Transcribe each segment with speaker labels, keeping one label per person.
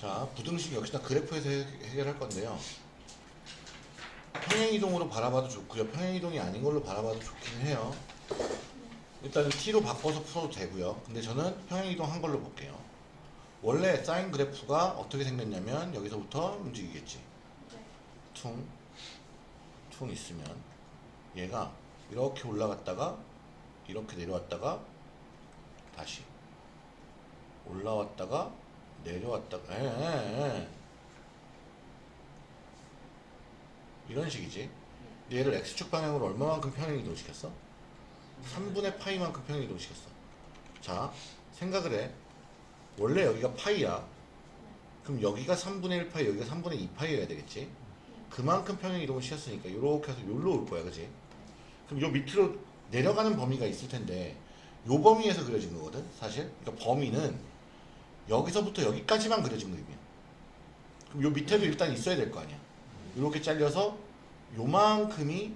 Speaker 1: 자, 부등식 역시나 그래프에서 해- 해결할 건데요. 평행이동으로 바라봐도 좋고요. 평행이동이 아닌 걸로 바라봐도 좋긴 해요. 일단은 t로 바꿔서 풀어도 되고요. 근데 저는 평행이동 한 걸로 볼게요. 원래 사인 그래프가 어떻게 생겼냐면 여기서부터 움직이겠지. 퉁, 퉁 있으면 얘가 이렇게 올라갔다가 이렇게 내려왔다가 다시 올라왔다가 내려왔다가 에, 에, 에. 이런 식이지. 근데 얘를 x축 방향으로 얼마만큼 평행 이동시켰어? 3분의 파이만큼 평행 이동시켰어. 자, 생각을 해. 원래 여기가 파이야. 그럼 여기가 3분의 1 파이, 여기가 3분의 2 파이여야 되겠지? 그만큼 평행 이동을 시켰으니까 이렇게 해서 여기로 올 거야, 그지? 그럼 요 밑으로 내려가는 범위가 있을 텐데 요 범위에서 그려진 거거든, 사실. 그러니까 범위는 여기서부터 여기까지만 그려진 그림이야. 그럼 요 밑에도 일단 있어야 될 거 아니야. 이렇게 잘려서 요만큼이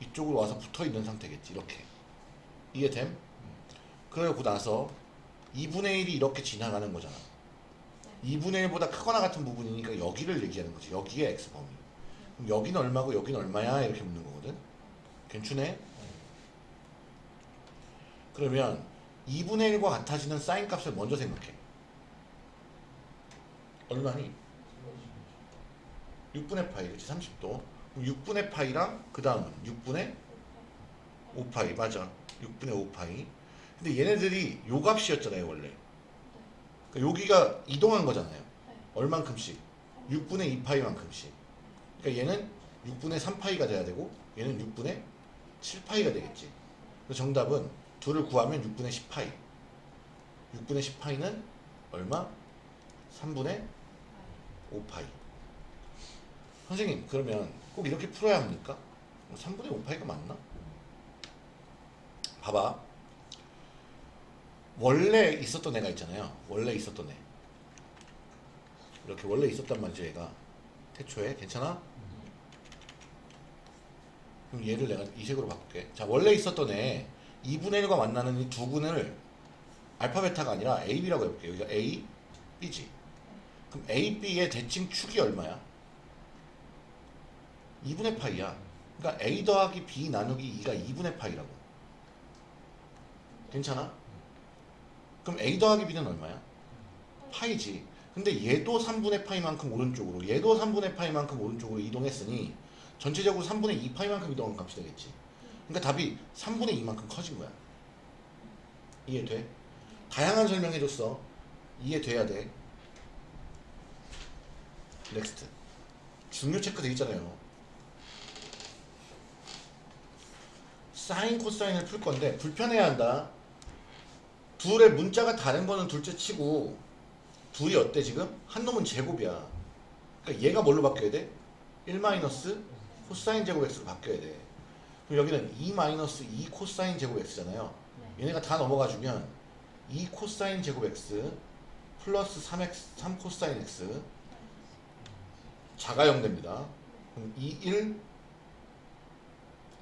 Speaker 1: 이쪽으로 와서 붙어 있는 상태겠지. 이렇게. 이해됨? 그러고 나서 2분의 1이 이렇게 지나가는 거잖아. 2분의 1보다 크거나 같은 부분이니까 여기를 얘기하는 거지. 여기에 x 범위. 그럼 여기는 얼마고 여기는 얼마야? 이렇게 묻는 거거든. 괜찮네? 그러면 2분의 1과 같아지는 사인 값을 먼저 생각해. 얼마니? 6분의 파이, 그렇지? 30도. 그럼 6분의 파이랑 그 다음은 6분의 5파이, 맞아. 6분의 5파이. 근데 얘네들이 요 값이었잖아요, 원래. 그러니까 여기가 이동한 거잖아요. 얼만큼씩? 6분의 2파이만큼씩. 그러니까 얘는 6분의 3파이가 돼야 되고 얘는 6분의 7파이가 되겠지. 정답은 둘을 구하면 6분의 10파이. 6분의 10파이는 얼마? 3분의 5파이. 선생님, 그러면 꼭 이렇게 풀어야 합니까? 3분의 5파이가 맞나? 봐봐. 원래 있었던 애가 있잖아요. 원래 있었던 애. 이렇게 원래 있었단 말이죠, 얘가. 태초에. 괜찮아? 그럼 얘를 내가 이 색으로 바꿀게. 자, 원래 있었던 애 2분의 1과 만나는 이두 분을 알파 베타가 아니라 A, B라고 해볼게. 여기가 A, B지. 그럼 A, B의 대칭 축이 얼마야? 2분의 파이야. 그러니까 A 더하기 B 나누기 2가 2분의 파이라고. 괜찮아? 그럼 A 더하기 B는 얼마야? 파이지. 근데 얘도 3분의 파이만큼 오른쪽으로, 얘도 3분의 파이만큼 오른쪽으로 이동했으니 전체적으로 3분의 2파이만큼 이동한 값이 되겠지. 그러니까 답이 3분의 2만큼 커진 거야. 이해돼? 다양한 설명해줬어. 이해돼야 돼. Next. 중요 체크 돼 있잖아요. 사인 코사인을 풀 건데 불편해야 한다. 둘의 문자가 다른 거는 둘째 치고 둘이 어때 지금? 한 놈은 제곱이야. 그러니까 얘가 뭘로 바뀌어야 돼? 1 마이너스 코사인 제곱 x로 바뀌어야 돼. 그럼 여기는 2 마이너스 2 코사인 제곱 x잖아요. 얘네가 다 넘어가 주면 2 코사인 제곱 x 플러스 3x 3 코사인 x 자가영 됩니다. 그럼 2 1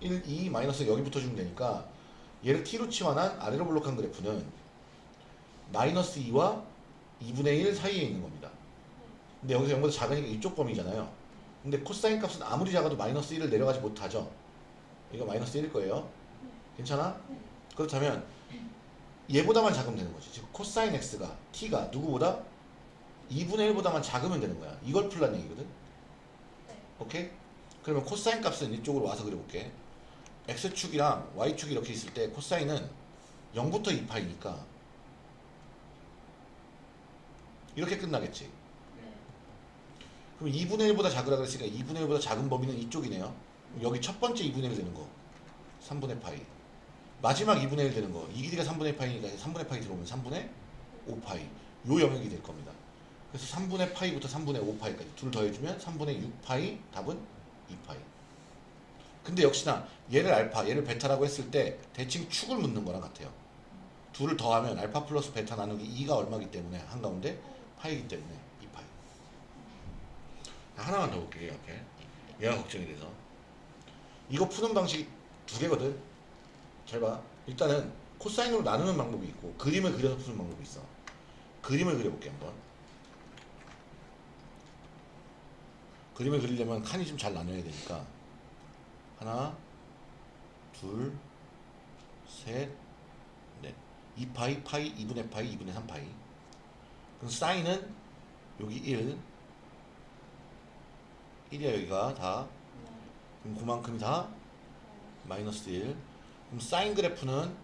Speaker 1: 1 2 마이너스 여기 붙어주면 되니까 얘를 t로 치환한 아래로 볼록한 그래프는 마이너스 2와 2분의 1 사이에 있는 겁니다. 근데 여기서 0보다 작으니까 이쪽 범위잖아요. 근데 코사인 값은 아무리 작아도 마이너스 1을 내려가지 못하죠. 이거 마이너스 1일 거예요. 괜찮아? 그렇다면 얘보다만 작으면 되는 거지. 즉 코사인 x가 t가 누구보다 2분의 1보다만 작으면 되는 거야. 이걸 풀란 얘기거든. 오케이? 그러면 코사인 값은 이쪽으로 와서 그려볼게. x축이랑 y축이 이렇게 있을 때 코사인은 0부터 2파이니까 이렇게 끝나겠지. 그럼 2분의 1보다 작으라 그랬으니까 2분의 1보다 작은 범위는 이쪽이네요. 여기 첫 번째 2분의 1 되는 거. 3분의 파이. 마지막 2분의 1 되는 거. 이 길이가 3분의 파이니까 3분의 파이 들어오면 3분의 5파이. 요 영역이 될 겁니다. 그래서 3분의 파이부터 3분의 5파이까지 둘 더해주면 3분의 6파이 답은 2파이. 근데 역시나 얘를 알파, 얘를 베타라고 했을 때 대칭 축을 묻는 거랑 같아요. 둘을 더하면 알파 플러스 베타 나누기 2가 얼마기 때문에 한가운데 파이기 때문에 2파이. 하나만 더 볼게요 앞에. 얘가 걱정이 돼서. 이거 푸는 방식이 두 개거든. 잘 봐. 일단은 코사인으로 나누는 방법이 있고 그림을 그려서 푸는 방법이 있어. 그림을 그려볼게 한번. 그림을 그리려면 칸이 좀 잘 나눠야 되니까 하나, 둘, 셋, 넷. 2파이, 파이, 2분의 파이, 2분의 3파이. 그럼 사인은 여기 1, 1이야 여기가 다. 그럼 그만큼이 다 마이너스 1. 그럼 사인 그래프는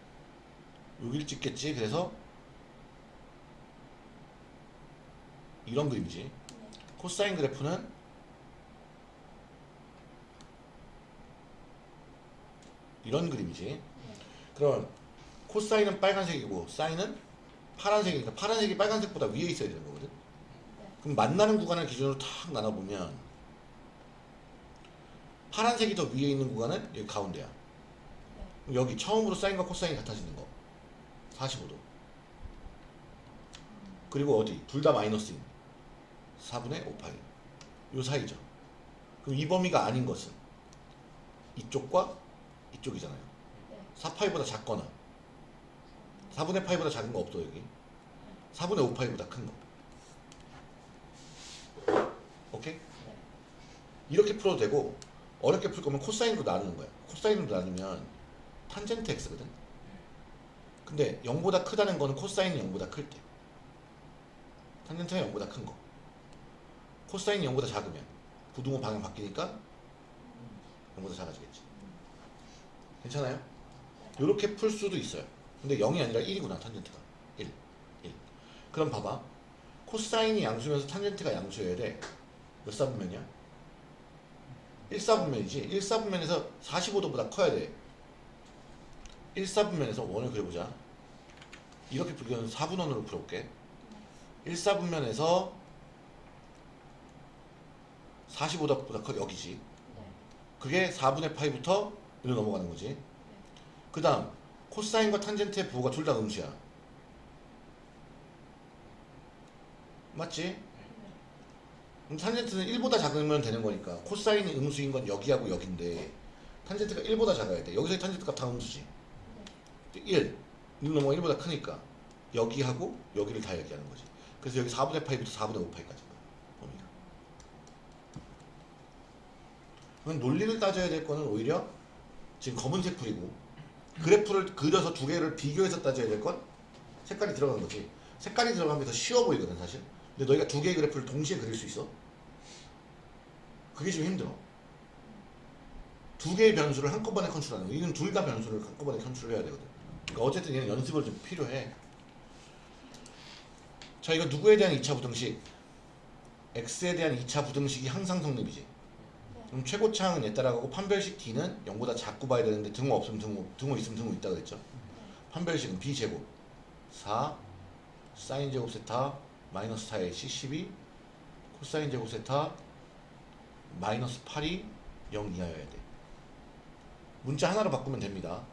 Speaker 1: 여기를 찍겠지. 그래서 이런 그림이지. 코사인 그래프는 이런 그림이지. 그럼 코사인은 빨간색이고 사인은 파란색이니까 파란색이 빨간색보다 위에 있어야 되는 거거든. 그럼 만나는 구간을 기준으로 탁 나눠보면 파란색이 더 위에 있는 구간은 여기 가운데야. 그럼 여기 처음으로 사인과 코사인이 같아지는 거. 45도. 그리고 어디? 둘 다 마이너스인 4분의 5파이. 요 사이죠. 그럼 이 범위가 아닌 것은 이쪽과 이쪽이잖아요. 4파이보다 작거나 4분의 파이보다 작은 거 없어 여기. 4분의 5파이보다 큰 거. 오케이? 이렇게 풀어도 되고 어렵게 풀 거면 코사인으로 나누는 거야. 코사인으로 나누면 탄젠트 x거든. 근데 0보다 크다는 거는 코사인이 0보다 클 때. 탄젠트가 0보다 큰 거. 코사인이 0보다 작으면 부등호 방향 바뀌니까 0보다 작아지겠지. 괜찮아요? 이렇게 풀 수도 있어요. 근데 0이 아니라 1이구나 탄젠트가 1, 1. 그럼 봐봐. 코사인이 양수면서 탄젠트가 양수여야 돼. 몇 사분면이야? 1사분면이지. 1사분면에서 45도보다 커야 돼. 1사분면에서 원을 그려보자. 이렇게 풀기는 4분원으로 풀어볼게. 1사분면에서 45도보다 커 여기지. 그게 4분의 파이부터 이로 넘어가는 거지. 그 다음 코사인과 탄젠트의 부호가 둘 다 음수야. 맞지? 그럼 탄젠트는 1보다 작으면 되는 거니까 코사인이 음수인 건 여기하고 여긴데 탄젠트가 1보다 작아야 돼. 여기서의 탄젠트 값 다 음수지. 1. 1 넘어가 1보다 크니까 여기하고 여기를 다 얘기하는 거지. 그래서 여기 4분의 파이부터 4분의 5파이까지 범위가. 그럼 논리를 따져야 될 거는 오히려 지금 검은색 풀이고 그래프를 그려서 두 개를 비교해서 따져야 될 건 색깔이 들어간 거지. 색깔이 들어가면 게더 쉬워 보이거든 사실. 근데 너희가 두 개의 그래프를 동시에 그릴 수 있어? 그게 좀 힘들어. 두 개의 변수를 한꺼번에 컨트롤하는 거. 이건 둘 다 변수를 한꺼번에 컨트롤해야 되거든. 그러니까 어쨌든 얘는 연습을 좀 필요해. 자, 이거 누구에 대한 2차 부등식? x에 대한 2차 부등식이 항상 성립이지. 그럼 최고차항은 얘 따라가고 판별식 d는 0보다 작고 봐야 되는데 등호 없으면 등호, 등호 있으면 등호 있다 그랬죠. 판별식은 b제곱 4 사인 제곱 세타 마이너스 4의 c12 코사인 제곱 세타 마이너스 8이 0 이하여야 돼. 문자 하나로 바꾸면 됩니다.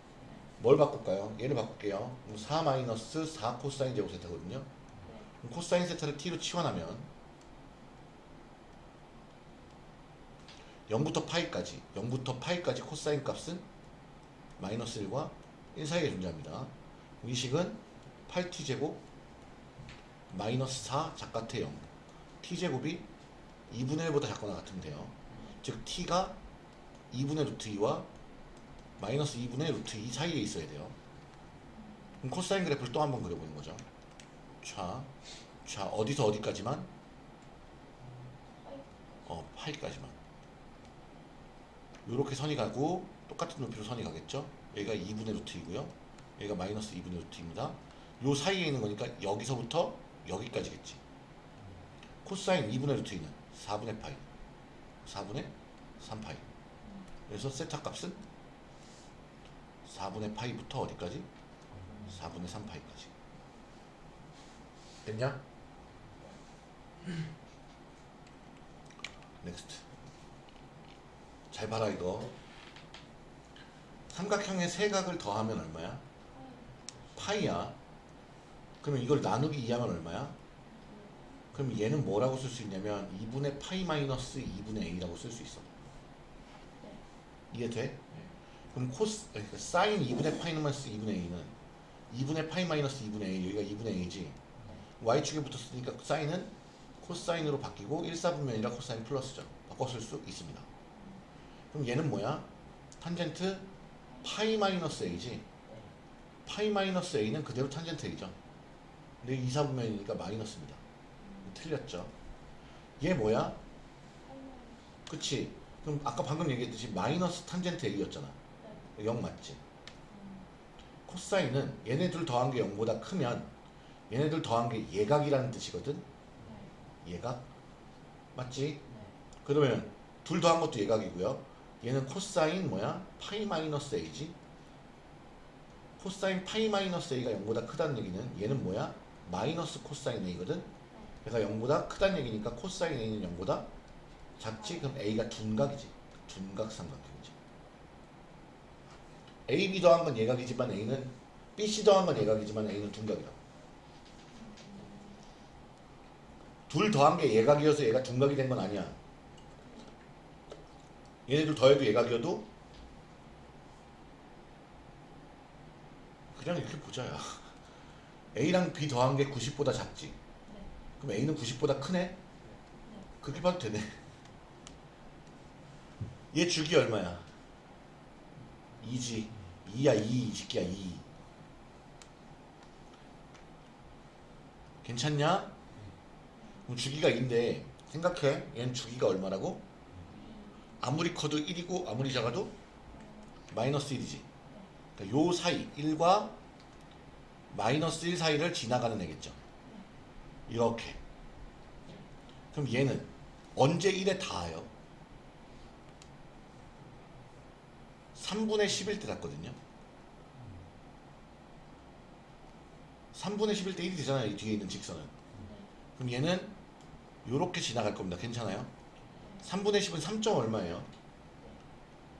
Speaker 1: 뭘 바꿀까요? 얘를 바꿀게요. 그럼 4 마이너스 4 코사인 제곱 세타거든요. 코사인 세타를 t로 치환하면 0부터 파이까지 0부터 파이까지 코사인 값은 마이너스 1과 1 사이에 존재합니다. 이 식은 8t제곱 마이너스 4 작가태 0 t제곱이 2분의 1보다 작거나 같으면 돼요. 즉 t가 2분의 루트 2와 마이너스 2분의 루트 2 사이에 있어야 돼요. 그럼 코사인 그래프를 또 한번 그려보는 거죠. 자, 자 어디서 어디까지만? 어, 파이까지만. 이렇게 선이 가고 똑같은 높이로 선이 가겠죠? 여기가 2분의 루트 2고요. 여기가 마이너스 2분의 루트 2입니다. 요 사이에 있는 거니까 여기서부터 여기까지겠지. 코사인 2분의 루트 2는 4분의 파이. 4분의 3파이. 그래서 세타 값은 4분의 파이부터 어디까지? 4분의 3파이까지. 됐냐? next. 잘 봐라 이거. 삼각형의 세 각을 더하면 얼마야? 파이야. 그러면 이걸 나누기 2하면 얼마야? 그럼 얘는 뭐라고 쓸 수 있냐면 2분의 파이 마이너스 2분의 a라고 쓸 수 있어. 이해 돼? 그럼 코스 그러니까 사인 2분의 파이 마이너스 2분의 a는 2분의 파이 마이너스 2분의 a 여기가 2분의 a지. y축에 붙었으니까 사인은 코사인으로 바뀌고 1사분면이라 코사인 플러스죠. 바꿨을 수 있습니다. 그럼 얘는 뭐야? 탄젠트 파이 마이너스 a지. 파이 마이너스 a는 그대로 탄젠트 a죠. 근데 2사분면이니까 마이너스입니다. 틀렸죠. 얘 뭐야? 그치? 그럼 아까 방금 얘기했듯이 마이너스 탄젠트 a였잖아. 0 맞지? 코사인은 얘네들 더한 게 0보다 크면 얘네들 더한 게 예각이라는 뜻이거든. 예각 맞지? 그러면 둘 더한 것도 예각이고요. 얘는 코사인 뭐야? 파이 마이너스 a지. 코사인 파이 마이너스 a가 0보다 크다는 얘기는 얘는 뭐야? 마이너스 코사인 a거든. 얘가 0보다 크다는 얘기니까 코사인 a는 0보다 작지? 그럼 a가 둔각이지. 둔각 삼각형이지. AB 더한 건 예각이지만 A는 BC 더한 건 예각이지만 A는 둔각이다. 둘 더한 게 예각이어서 얘가 둔각이 된 건 아니야. 얘네들 더해도 예각이어도 그냥 이렇게 보자 야. A랑 B 더한 게 90보다 작지. 그럼 A는 90보다 크네? 그렇게 봐도 되네. 얘 주기 얼마야? 2지. 2야 2, 이 새끼야 2. 괜찮냐? 그럼 주기가 2인데 생각해. 얘는 주기가 얼마라고? 아무리 커도 1이고 아무리 작아도 마이너스 1이지. 그러니까 요 사이 1과 마이너스 1 사이를 지나가는 애겠죠. 이렇게. 그럼 얘는 언제 1에 닿아요? 3분의 10일 때 닿거든요. 3분의 10일 때 1이 되잖아요. 이 뒤에 있는 직선은. 그럼 얘는 요렇게 지나갈 겁니다. 괜찮아요? 3분의 10은 3점 얼마예요?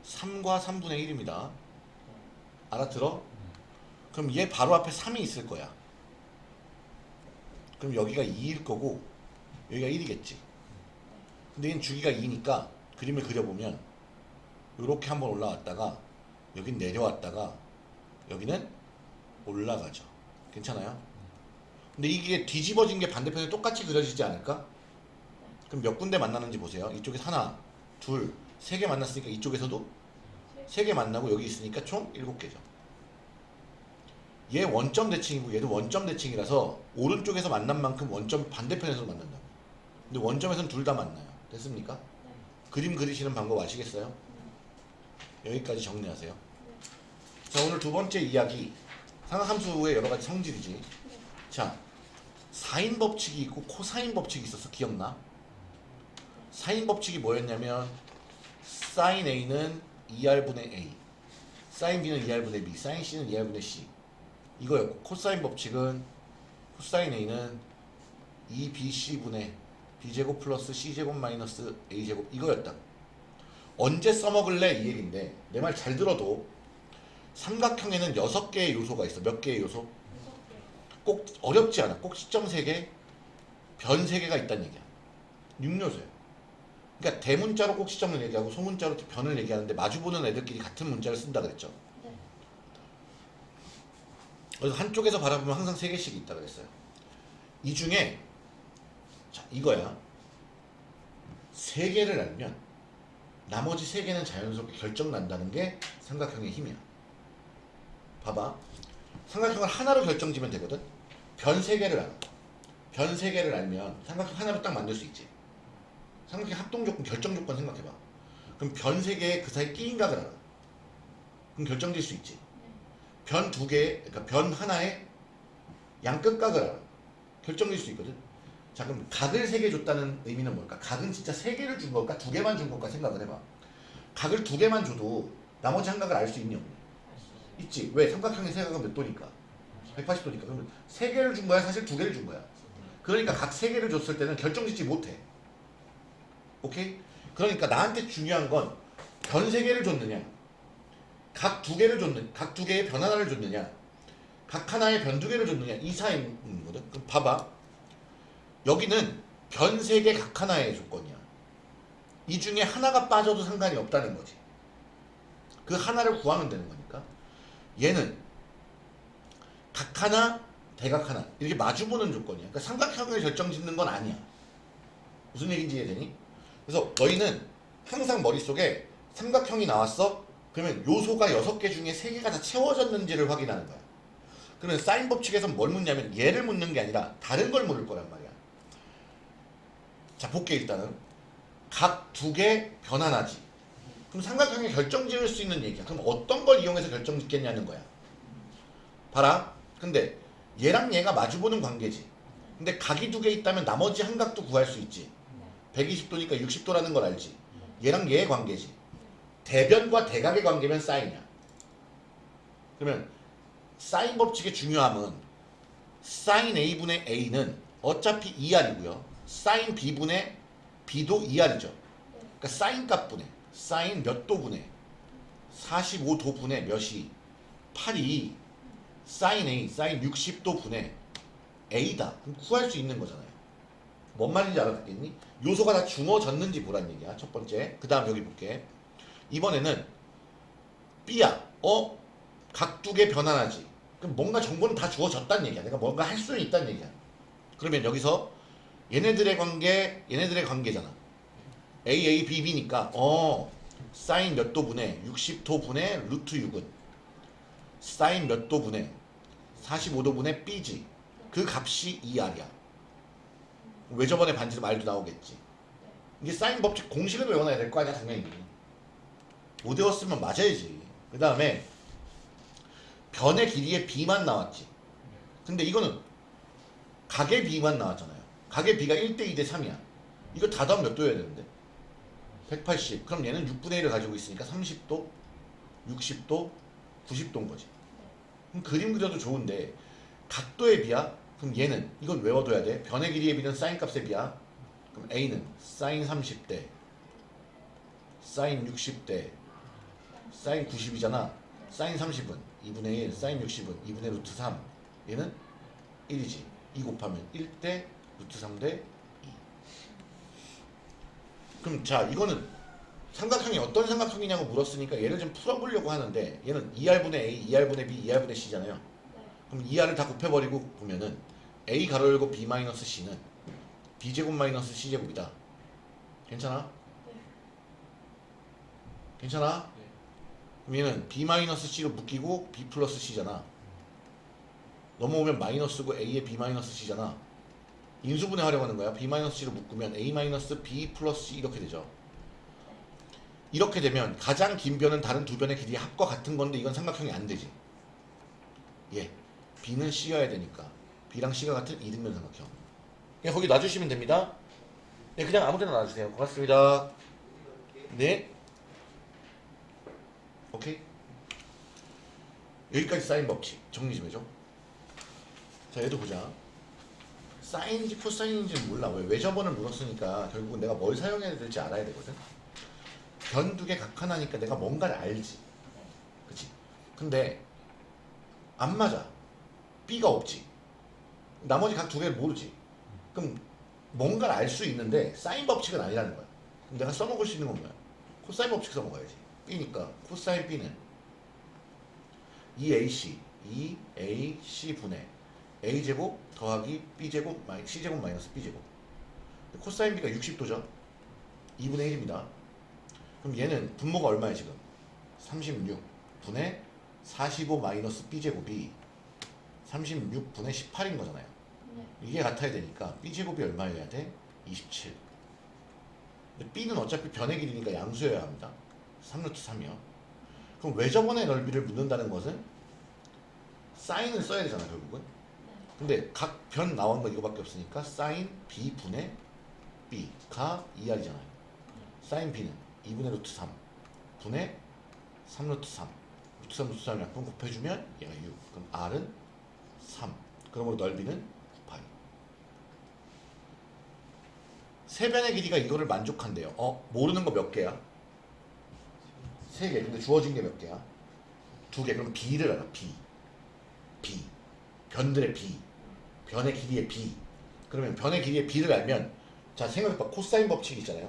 Speaker 1: 3과 3분의 1입니다. 알아들어? 그럼 얘 바로 앞에 3이 있을 거야. 그럼 여기가 2일 거고 여기가 1이겠지. 근데 얘는 주기가 2니까 그림을 그려보면 이렇게 한번 올라왔다가 여긴 내려왔다가 여기는 올라가죠. 괜찮아요? 근데 이게 뒤집어진 게 반대편에 똑같이 그려지지 않을까? 그럼 몇 군데 만나는지 보세요. 이쪽에서 하나, 둘, 세 개 만났으니까 이쪽에서도 세 개 만나고 여기 있으니까 총 일곱 개죠. 얘 원점 대칭이고 얘도 원점 대칭이라서 오른쪽에서 만난 만큼 원점 반대편에서 만난다. 근데 원점에서는 둘 다 만나요. 됐습니까? 그림 그리시는 방법 아시겠어요? 여기까지 정리하세요. 자 오늘 두 번째 이야기 상함수의 여러 가지 성질이지. 자 사인 법칙이 있고 코사인 법칙이 있어서 기억나? 사인 법칙이 뭐였냐면 사인 A는 2R분의 A 사인 B는 2R분의 B 사인 C는 2R분의 C 이거였고 코사인 법칙은 코사인 A는 2BC분의 B제곱 플러스 C제곱 마이너스 A제곱 이거였다. 언제 써먹을래? 이 얘기인데 내 말 잘 들어도 삼각형에는 6개의 요소가 있어. 몇 개의 요소? 꼭 어렵지 않아. 꼭 시점 3개 변 3개가 있다는 얘기야. 6요소야. 그러니까 대문자로 꼭 시점을 얘기하고 소문자로 변을 얘기하는데 마주보는 애들끼리 같은 문자를 쓴다 그랬죠 그래서 한쪽에서 바라보면 항상 3개씩 있다 그랬어요. 이 중에 자 이거야. 3개를 알면 나머지 3개는 자연스럽게 결정 난다는 게 삼각형의 힘이야. 봐봐. 삼각형을 하나로 결정지면 되거든. 변 3개를 알아. 변 3개를 알면 삼각형 하나로 딱 만들 수 있지. 삼각형 합동 조건 결정 조건 생각해봐. 그럼 변 3개에 그 사이 끼인 각을 알아. 그럼 결정질 수 있지 변 두 개, 그러니까 변 하나에 양끝각을 결정질 수 있거든. 자 그럼 각을 세 개 줬다는 의미는 뭘까? 각은 진짜 세 개를 준 걸까? 두 개만 준 걸까? 생각을 해봐. 각을 두 개만 줘도 나머지 한 각을 알수 없니? 있지. 왜? 삼각형의 세각은 몇 도니까? 180도니까. 그러면 세 개를 준 거야? 사실 두 개를 준 거야. 그러니까 각 세 개를 줬을 때는 결정짓지 못해. 오케이? 그러니까 나한테 중요한 건 변 세 개를 줬느냐 각 두 개를 줬느 각두 개의 변 하나를 줬느냐 각 하나의 변 두 개를 줬느냐 이 사이인 거든 그럼 봐봐 여기는 변 세 개 각 하나의 조건이야 이 중에 하나가 빠져도 상관이 없다는 거지 그 하나를 구하면 되는 거니까 얘는 각 하나 대각 하나 이렇게 마주보는 조건이야. 그러니까 삼각형을 결정짓는 건 아니야. 무슨 얘기인지 이해되니? 그래서 너희는 항상 머릿속에 삼각형이 나왔어? 그러면 요소가 여섯 개 중에 세 개가 다 채워졌는지를 확인하는 거야. 그러면 사인 법칙에서는 뭘 묻냐면 얘를 묻는 게 아니라 다른 걸 물을 거란 말이야. 자, 볼게 일단은. 각 두 개 변환하지. 그럼 삼각형이 결정 지을 수 있는 얘기야. 그럼 어떤 걸 이용해서 결정 짓겠냐는 거야. 봐라. 근데 얘랑 얘가 마주보는 관계지. 근데 각이 두 개 있다면 나머지 한 각도 구할 수 있지. 120도니까 60도라는 걸 알지. 얘랑 얘의 관계지. 대변과 대각의 관계면 사인이야. 그러면 사인 법칙의 중요함은 사인 A분의 A는 어차피 2R이고요. 사인 B분의 B도 2R이죠. 그러니까 사인 값분의 사인 몇 도분의 45도 분의 몇이 8이 사인 A, 사인 60도 분의 A다. 그럼 구할 수 있는 거잖아요. 뭔 말인지 알아듣겠니? 요소가 다 중어졌는지 보란 얘기야. 첫 번째. 그 다음 여기 볼게. 이번에는 B야. 어? 각두개 변환하지. 그럼 뭔가 정보는 다 주어졌다는 얘기야. 내가 뭔가 할 수는 있다는 얘기야. 그러면 여기서 얘네들의 관계, 얘네들의 관계잖아. A, A, B, B니까 어 사인 몇 도분의 60도분의 루트 6은 사인 몇 도분의 45도분의 B지. 그 값이 2R이야. 왜 저번에 반지름 말도 나오겠지. 이게 사인 법칙 공식을 외워놔야 될 거 아니야 당연히. 못 외웠으면 맞아야지. 그 다음에 변의 길이의 B만 나왔지. 근데 이거는 각의 B만 나왔잖아요. 각의 B가 1대 2대 3이야. 이거 다 더하면 몇 도여야 되는데? 180. 그럼 얘는 6분의 1을 가지고 있으니까 30도, 60도, 90도인 거지. 그럼 그림 그려도 좋은데 각도의 비야? 그럼 얘는 이건 외워둬야 돼. 변의 길이의 비는 사인 값의 비야. 그럼 A는 사인 30대, 사인 60대, 사인 90이잖아. 사인 30은 2분의 1, 사인 60은 2분의 루트 3. 얘는 1이지. 2 곱하면 1대 루트 3대 2. 그럼 자 이거는 삼각형이 어떤 삼각형이냐고 물었으니까 얘를 좀 풀어보려고 하는데 얘는 2R분의 A, 2R분의 B, 2R분의 C잖아요. 그럼 2R을 다 곱해버리고 보면은 A 가로 열고 B 마이너스 C는 B제곱 마이너스 C제곱이다. 괜찮아? 괜찮아? 얘는 B 마이너스 C로 묶이고 B 플러스 C잖아. 넘어오면 마이너스고 A에 B 마이너스 C잖아. 인수분해 하려고 하는 거야. B 마이너스 C로 묶으면 A 마이너스 플러스 C 이렇게 되죠. 이렇게 되면 가장 긴 변은 다른 두 변의 길이의 합과 같은 건데 이건 삼각형이 안 되지. 예. B는 C여야 되니까. B랑 C가 같은 이등변 삼각형. 그냥 거기 놔주시면 됩니다. 네, 그냥 아무 데나 놔주세요. 고맙습니다. 네. 오케이. 여기까지 사인 법칙 정리 좀 해줘. 자, 얘도 보자. 사인인지 코사인인지 몰라. 왜 외접원을 물었으니까 결국은 내가 뭘 사용해야 될지 알아야 되거든. 변 두 개 각 하나니까 내가 뭔가를 알지. 그치? 근데 안 맞아. B가 없지. 나머지 각 두 개를 모르지. 그럼 뭔가를 알 수 있는데 사인 법칙은 아니라는 거야. 그럼 내가 써먹을 수 있는 건 뭐야? 코사인 법칙 써먹어야지. B니까 코사인 B는 2AC 2AC 분의 A제곱 더하기 B제곱 마이 C제곱 마이너스 B제곱. 코사인 B가 60도죠? 2분의 1입니다. 그럼 얘는 분모가 얼마야 지금? 36 분의 45 마이너스 B제곱이 36분의 18인 거잖아요.
Speaker 2: 네.
Speaker 1: 이게 같아야 되니까 B제곱이 얼마여야 돼? 27 근데 B는 어차피 변의 길이니까 양수여야 합니다 3루트 3이요. 그럼 외접원의 넓이를 묻는다는 것은 사인을 써야 되잖아 결국은. 근데 각 변 나온 건 이거밖에 없으니까 사인 b 분의 b가 2r이잖아요. 사인 b는 2분의 루트 3 분의 3 루트 3 루트 3 루트 3을 약분 곱해주면 얘가 6 그럼 r은 3 그러므로 넓이는 9파이 세 변의 길이가 이거를 만족한대요. 어 모르는 거 몇 개야? 세 개. 근데 주어진 게 몇 개야? 두 개. 그럼 b를 알아. b b 변들의 b 변의 길이의 b 그러면 변의 길이의 b를 알면 자 생각해봐 코사인 법칙 있잖아요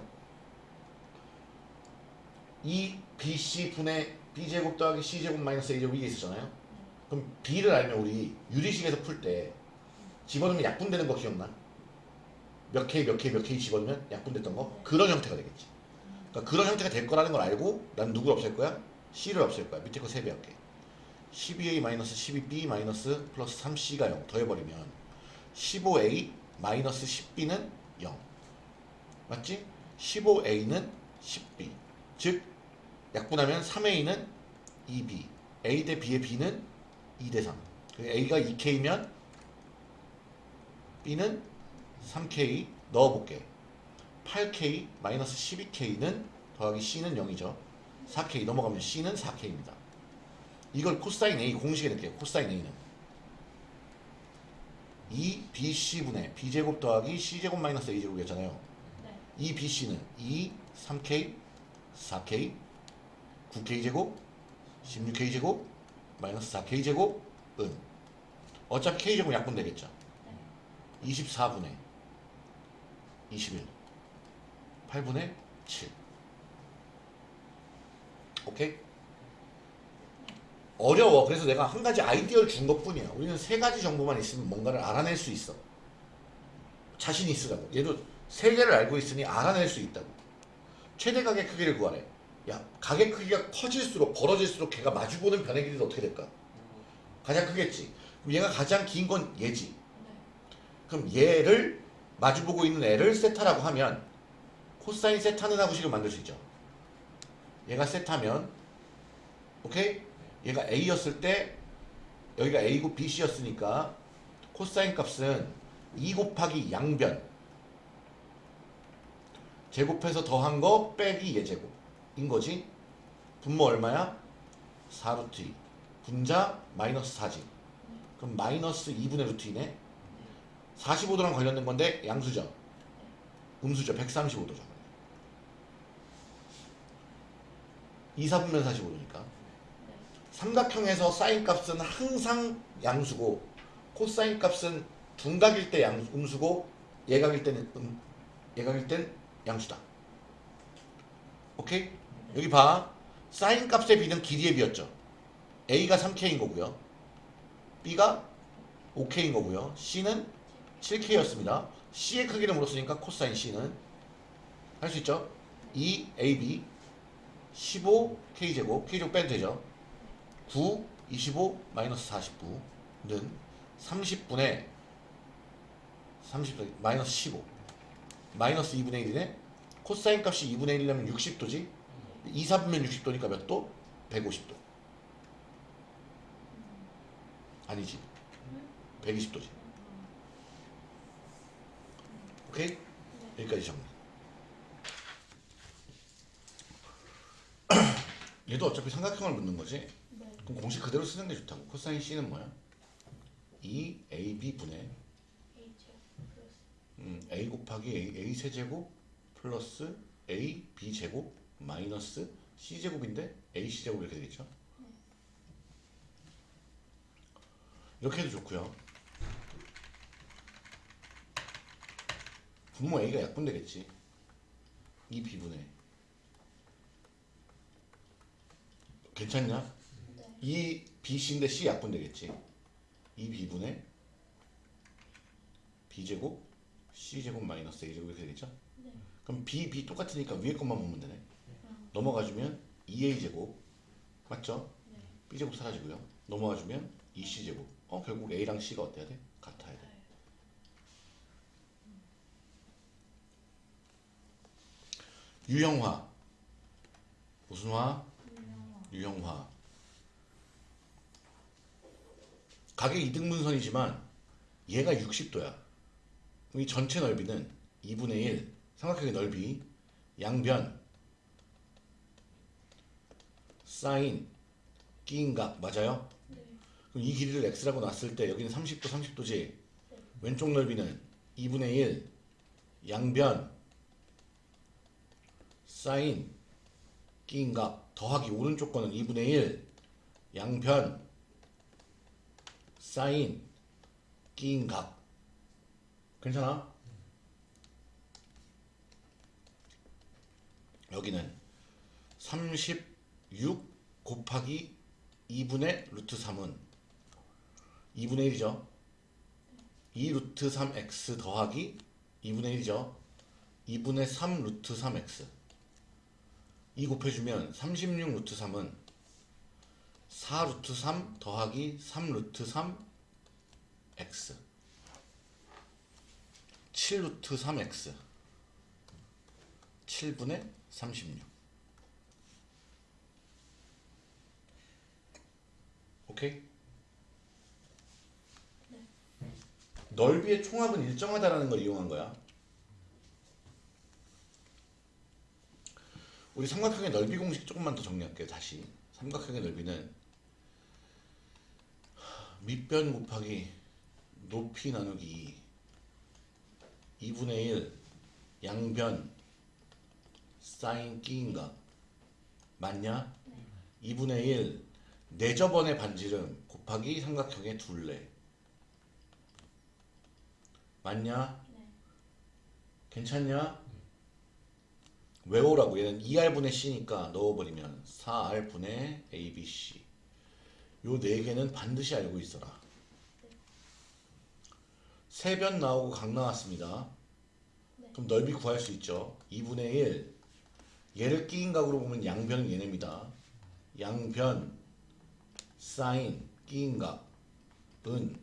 Speaker 1: 2bc 분의 b제곱 더하기 c제곱 마이너스 a제곱 이게 있었잖아요 그럼 b를 알면 우리 유리식에서 풀 때 집어넣으면 약분되는 거 기억나? 몇 K 몇 K 몇 K 집어넣으면 약분됐던 거? 그런 형태가 되겠지. 그러니까 그런 형태가 될 거라는 걸 알고 난 누구를 없앨 거야? C를 없앨 거야. 밑에 거 3배 할게. 12A 마이너스 12B 마이너스 플러스 3C가 0 더해버리면 15A 마이너스 10B는 0 맞지? 15A는 10B 즉 약분하면 3A는 2B A 대 B의 B는 2 대 3 A가 2K면 B는 3K 넣어볼게 8K 마이너스 12K는 더하기 C는 0이죠. 4K 넘어가면 C는 4K입니다. 이걸 코사인 A 공식에 넣을게요. 코사인 A는. 2BC분의 B제곱 더하기 C제곱 마이너스 A제곱이었잖아요.
Speaker 2: 네.
Speaker 1: 2BC는 2, 3K, 4K, 9K제곱, 16K제곱, 마이너스 4K제곱, 은 어차피 K제곱 약분 되겠죠?
Speaker 2: 네.
Speaker 1: 24분의 21 8분의 7 오케이? 어려워. 그래서 내가 한 가지 아이디어를 준 것뿐이야. 우리는 세 가지 정보만 있으면 뭔가를 알아낼 수 있어. 자신 있으라고. 얘도 세 개를 알고 있으니 알아낼 수 있다고. 최대 가격 크기를 구하래. 야 가격 크기가 커질수록 벌어질수록 걔가 마주보는 변의 길이는 어떻게 될까? 가장 크겠지. 그럼 얘가 가장 긴 건 얘지.
Speaker 2: 네.
Speaker 1: 그럼 얘를 마주보고 있는 애를 세타라고 하면 코사인 세타는 하고식을 만들 수 있죠. 얘가 세타면 오케이? 얘가 A였을 때 여기가 A고 BC였으니까 코사인 값은 2 곱하기 양변 제곱해서 더한 거 빼기 예제곱인 거지. 분모 얼마야? 4루트 2 분자 마이너스 4지. 그럼 마이너스 2분의 루트 2네. 45도랑 관련된 건데 양수죠. 음수죠. 135도죠. 2, 4분면 45도니까.
Speaker 2: 네.
Speaker 1: 삼각형에서 사인 값은 항상 양수고 코사인 값은 둔각일 때 양, 음수고 예각일 때는 음, 예각일 땐 양수다. 오케이? 여기 봐. 사인 값의 b는 길이의 b였죠. a가 3k인 거고요. b가 5k인 거고요. c는 7k였습니다. c의 크기를 물었으니까 코사인 c는 할 수 있죠? 2ab 15k제곱 k제곱 빼도 되죠? 9, 25, 마이너스 49는 30분의 30, 마이너스 15 마이너스 2분의 1이네 코사인 값이 2분의 1이라면 60도지 2, 4분면 60도니까 몇 도? 150도 아니지 120도지 오케이? 여기까지 정리 얘도 어차피 삼각형을 묻는 거지
Speaker 2: 네.
Speaker 1: 그럼 공식 그대로 쓰는 게 좋다고. 코사인 C는 뭐야? 2AB 분의
Speaker 2: H 플러스
Speaker 1: 음, A 곱하기 A, A 세제곱 플러스 A B 제곱 마이너스 C 제곱인데 A C 제곱 이렇게 되겠죠? 이렇게 해도 좋고요. 분모 A가 약분되겠지. 2 B분의 괜찮냐?
Speaker 2: 네.
Speaker 1: 이 BC인데 C 약분 되겠지. 이 B분의 B제곱 C제곱 마이너스 A제곱 이렇게 되겠죠?
Speaker 2: 네.
Speaker 1: 그럼 B, B 똑같으니까 위에 것만 보면 되네.
Speaker 2: 어,
Speaker 1: 넘어가주면 2A제곱 맞죠?
Speaker 2: 네.
Speaker 1: B제곱 사라지고요. 넘어가주면 2C제곱 어 결국 A랑 C가 어때야 돼? 같아야 돼. 유형화 무슨 화? 유형화 가격 이등분선이지만 얘가 60도야 이 전체 넓이는 2분의 1 삼각형의 넓이 양변 사인 끼인각 맞아요?
Speaker 2: 네.
Speaker 1: 그럼 이 길이를 x라고 놨을 때 여기는 30도 30도지 왼쪽 넓이는 2분의 1 양변 사인 끼인각 더하기 오른쪽 거는 2분의 1 양변 사인 끼인각 괜찮아? 여기는 36 곱하기 2분의 루트 3은 2분의 1이죠 2 루트 3x 더하기 2분의 1이죠. 2분의 3 루트 3x. 2 곱해주면 36 루트 3은 4 루트 3 더하기 3 루트 3 x. 7 루트 3x. 7분의 36. 오케이? 넓이의 총합은 일정하다라는 걸 이용한 거야. 우리 삼각형의 넓이 공식 조금만 더 정리할게요. 다시 삼각형의 넓이는 밑변 곱하기 높이 나누기 2 2분의 1 양변 사인 끼인각 맞냐? 2분의 1 내저번의 반지름 곱하기 삼각형의 둘레 맞냐?
Speaker 2: 네.
Speaker 1: 괜찮냐? 외우라고. 얘는 2R분의 C니까 넣어버리면 4R분의 ABC 요 네 개는 반드시 알고 있어라. 세변 나오고 각 나왔습니다.
Speaker 2: 네.
Speaker 1: 그럼 넓이 구할 수 있죠. 2분의 1 얘를 끼인 각으로 보면 양변은 얘네입니다. 양변 사인 끼인 각은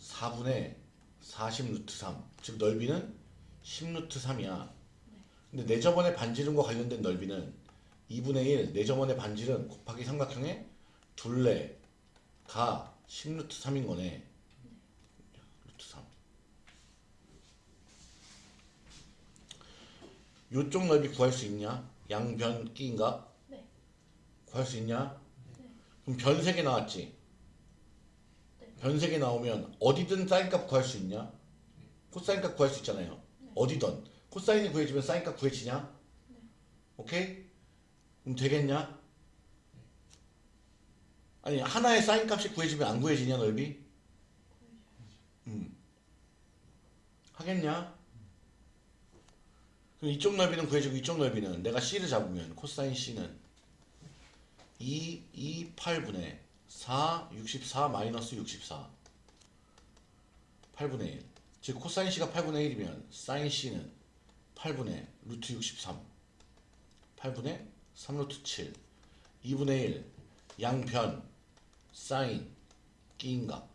Speaker 1: 4분의 40 루트 3. 즉 넓이는 10 루트 3이야. 근데 내저번의 반지름과 관련된 넓이는 2분의 1 내저번의 반지름 곱하기 삼각형의 둘레가 10 루트 3인 거네. 루트 3. 요쪽 넓이 구할 수 있냐? 양변 끼인각?
Speaker 2: 네.
Speaker 1: 구할 수 있냐?
Speaker 2: 네.
Speaker 1: 그럼 변 3개 나왔지?
Speaker 2: 네.
Speaker 1: 변 3개 나오면 어디든 사인값 구할 수 있냐? 코사인값 구할 수 있잖아요. 어디든. 코사인이 구해지면 사인값 구해지냐? 오케이? 그럼 되겠냐? 아니 하나의 사인값이 구해지면 안 구해지냐 넓이? 음. 하겠냐? 그럼 이쪽 넓이는 구해지고 이쪽 넓이는 내가 C를 잡으면 코사인 C는 2, 2, 8분의 4, 64 마이너스 64 8분의 1. 즉 코사인 C가 8분의 1이면 사인 C는 8분의 루트 63 8분의 3 루트 7 2분의 1 양변 사인 끼인각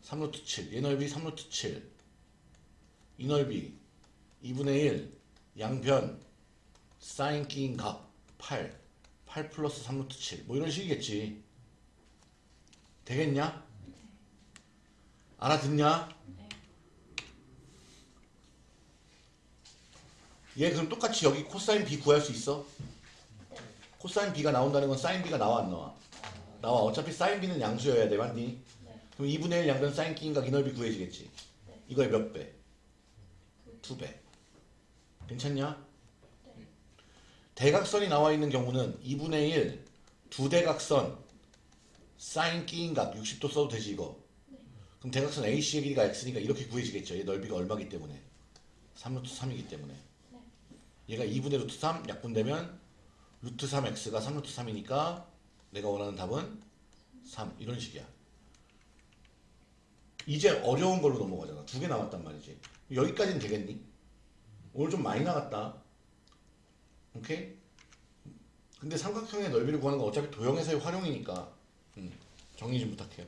Speaker 1: 3 루트 7 얘 넓이 3 루트 7 이 넓이 2분의 1 양변 사인 끼인각 8 8 플러스 3 루트 7 뭐 이런 식이겠지 되겠냐? 알아듣냐? 얘 그럼 똑같이 여기 코사인 B 구할 수 있어? 코사인 B가 나온다는 건 사인 B가 나와 안 나와? 나와 어차피 사인 B는 양수여야 돼 맞니?
Speaker 2: 네.
Speaker 1: 그럼 2분의 1 양변 사인 끼인각 이 넓이 구해지겠지?
Speaker 2: 네.
Speaker 1: 이거의 몇 배? 두 배. 괜찮냐?
Speaker 2: 네.
Speaker 1: 대각선이 나와 있는 경우는 2분의 1 두 대각선 사인 끼인각 60도 써도 되지 이거. 그럼 대각선 AC의 길이가 x니까 이렇게 구해지겠죠. 얘 넓이가 얼마기 때문에? 3루트 3이기 때문에.
Speaker 2: 네.
Speaker 1: 얘가 2분의 루트 3 약분되면 루트 3x가 3루트 3이니까 내가 원하는 답은 3 이런 식이야. 이제 어려운 걸로 넘어가잖아. 두 개 남았단 말이지. 여기까지는 되겠니? 오늘 좀 많이 나갔다. 오케이? 근데 삼각형의 넓이를 구하는 건 어차피 도형에서의 활용이니까 음, 정리 좀 부탁해요.